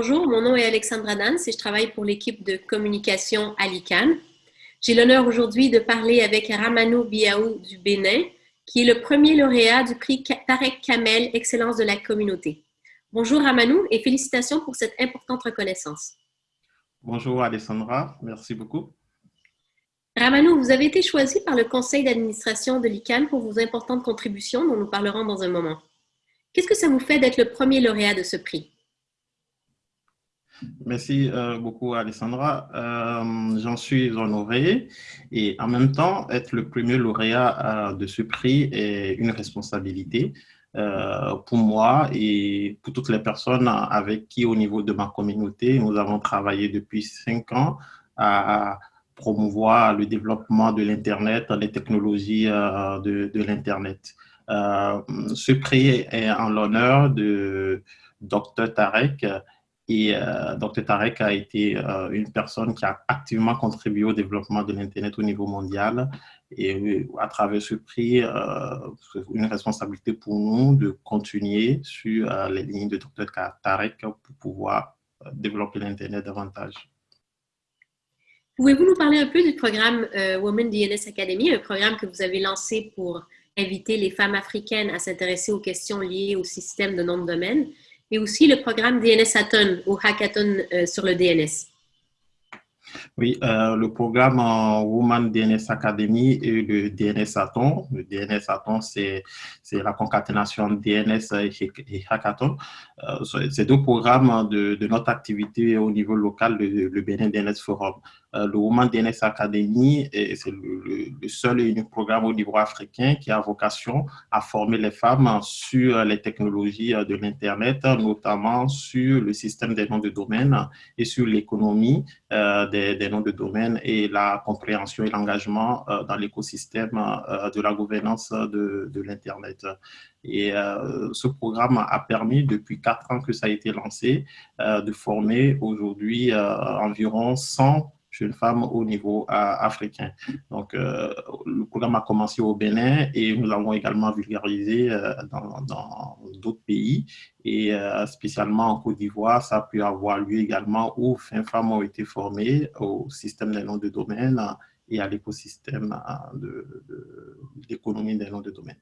Bonjour, mon nom est Alexandra Dance et je travaille pour l'équipe de communication à l'ICANN. J'ai l'honneur aujourd'hui de parler avec Ramanou Biaou du Bénin, qui est le premier lauréat du prix Tarek Kamel Excellence de la communauté. Bonjour Ramanou et félicitations pour cette importante reconnaissance. Bonjour Alessandra, merci beaucoup. Ramanou, vous avez été choisi par le conseil d'administration de l'ICANN pour vos importantes contributions dont nous parlerons dans un moment. Qu'est-ce que ça vous fait d'être le premier lauréat de ce prix? Merci euh, beaucoup, Alessandra. Euh, j'en suis honoré et en même temps, être le premier lauréat euh, de ce prix est une responsabilité pour moi et pour toutes les personnes avec qui, au niveau de ma communauté, nous avons travaillé depuis cinq ans à promouvoir le développement de l'Internet, les technologies de, de l'Internet. ce prix est en l'honneur de Dr Tarek, et euh, Dr Tarek a été euh, une personne qui a activement contribué au développement de l'Internet au niveau mondial. Et euh, à travers ce prix, c'est une responsabilité pour nous de continuer sur les lignes de Dr Tarek pour pouvoir développer l'Internet davantage. Pouvez-vous nous parler un peu du programme Women DNS Academy, un programme que vous avez lancé pour inviter les femmes africaines à s'intéresser aux questions liées au système de nom de domaine et aussi le programme DNS Hackathon ou Hackathon euh, sur le DNS. Oui, euh, le programme Woman DNS Academy et le DNS Hackathon. Le DNS Hackathon, c'est la concaténation DNS et Hackathon. Euh, c'est deux programmes de, de, notre activité au niveau local, le, le Bénin DNS Forum. Euh, le Woman DNS Academy, c'est le, seul et unique programme au niveau africain qui a vocation à former les femmes sur les technologies de l'Internet, notamment sur le système des noms de domaine et sur l'économie euh, des, noms de domaine et la compréhension et l'engagement euh, dans l'écosystème de la gouvernance de, de l'Internet. Et ce programme a permis, depuis quatre ans que ça a été lancé, de former aujourd'hui environ 100 une femme au niveau euh, africain. Donc, euh, le programme a commencé au Bénin et nous l'avons également vulgarisé euh, dans d'autres pays et spécialement en Côte d'Ivoire, ça a pu avoir lieu également où 20 femmes ont été formées au système des noms de domaine et à l'écosystème d'économie de, des noms de domaine.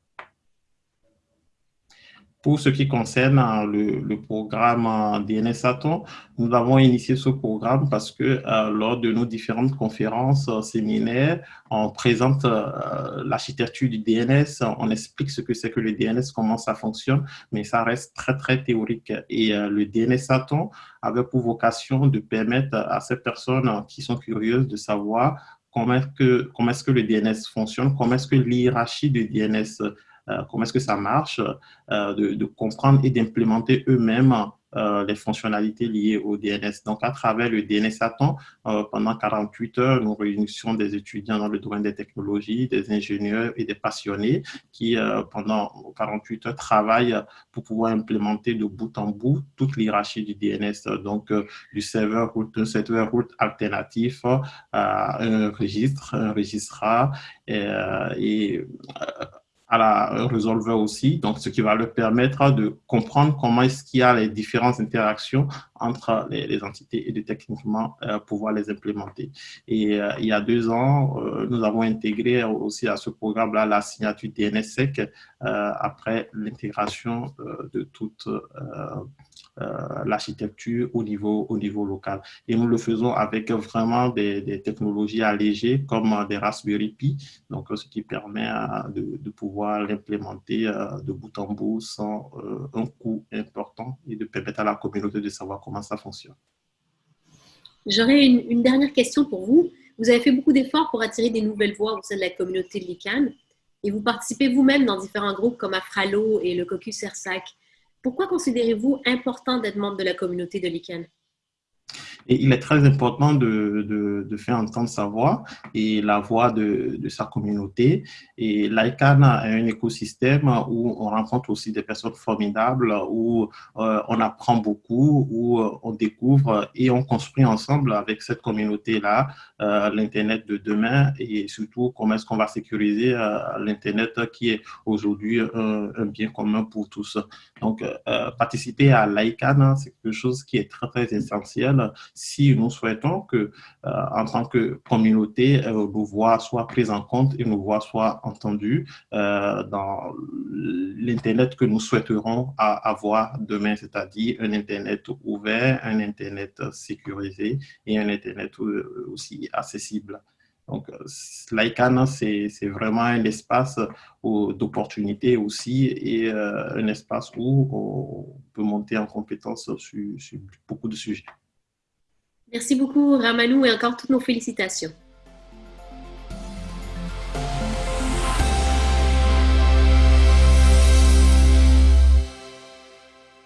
Pour ce qui concerne euh, le, programme euh, DNS Atom, nous avons initié ce programme parce que euh, lors de nos différentes conférences, séminaires, on présente l'architecture du DNS, on explique ce que c'est que le DNS, comment ça fonctionne, mais ça reste très, très théorique. Et le DNS Atom avait pour vocation de permettre à ces personnes qui sont curieuses de savoir comment que, comment est -ce que le DNS fonctionne, comment est-ce que l'hierarchie du DNS euh, comment est-ce que ça marche, euh, de, comprendre et d'implémenter eux-mêmes euh, les fonctionnalités liées au DNS. Donc, à travers le DNS pendant 48 heures, nous réunissions des étudiants dans le domaine des technologies, des ingénieurs et des passionnés qui, pendant 48 heures, travaillent pour pouvoir implémenter de bout en bout toute l'hierarchie du DNS, donc du serveur route, un serveur route alternatif à un registre, un registrar et, et à la Resolver aussi, donc ce qui va leur permettre de comprendre comment est-ce qu'il y a les différentes interactions entre les, entités et de techniquement euh, pouvoir les implémenter. Et euh, il y a deux ans, euh, nous avons intégré aussi à ce programme-là la signature DNSSEC après l'intégration de toute l'architecture au niveau, au niveau local. Et nous le faisons avec vraiment des, technologies allégées comme des Raspberry Pi, donc ce qui permet de pouvoir l'implémenter de bout en bout sans un coût important et de permettre à la communauté de savoir comment ça fonctionne. J'aurais une, dernière question pour vous. Vous avez fait beaucoup d'efforts pour attirer des nouvelles voix au sein de la communauté de l'ICANN et vous participez vous-même dans différents groupes comme Afralo et le Caucus CERSAC. Pourquoi considérez-vous important d'être membre de la communauté de l'ICANN? Et il est très important de, de, faire entendre sa voix et la voix de, de sa communauté. Et l'ICANN est un écosystème où on rencontre aussi des personnes formidables, où euh, on apprend beaucoup, où euh, on découvre et on construit ensemble avec cette communauté-là euh, l'Internet de demain et surtout comment est-ce qu'on va sécuriser l'Internet qui est aujourd'hui un, un, bien commun pour tous. Donc, participer à l'ICANN, c'est quelque chose qui est très, très essentiel si nous souhaitons que, euh, en tant que communauté, euh, nos voix soient prises en compte et nos voix soient entendues euh, dans l'Internet que nous souhaiterons avoir demain, c'est-à-dire un Internet ouvert, un Internet sécurisé et un Internet aussi accessible. Donc, l'ICANN, c'est vraiment un espace d'opportunité aussi et un espace où on peut monter en compétence sur beaucoup de sujets. Merci beaucoup, Ramanou, et encore toutes nos félicitations.